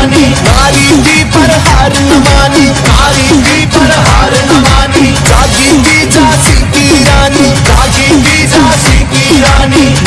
मानी। नारी जी पर हार न मानी। नारी जी पर हार न मानी। जागी जी झांसी की रानी। जागी जी झांसी की रानी।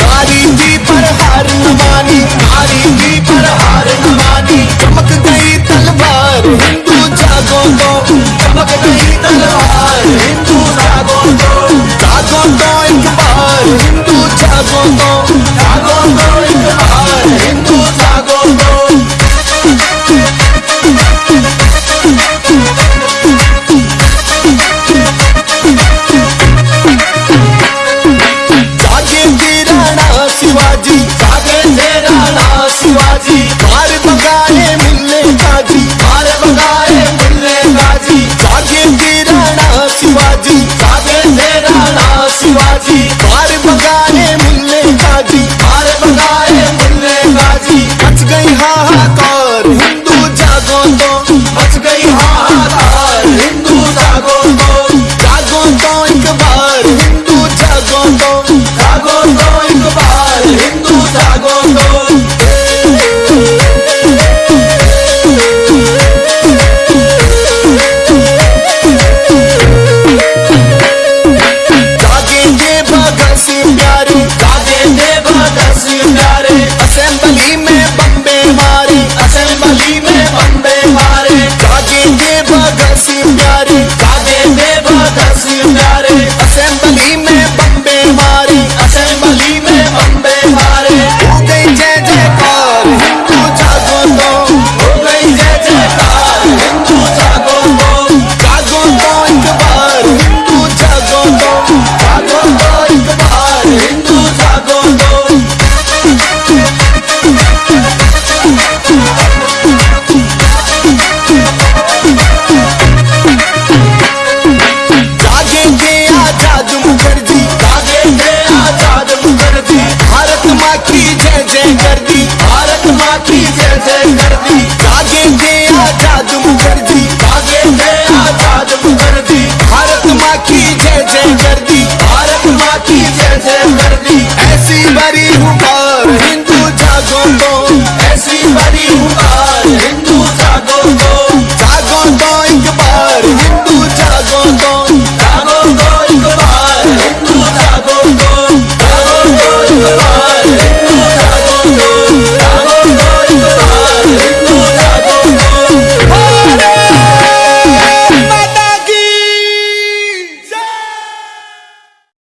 जय जय। भारत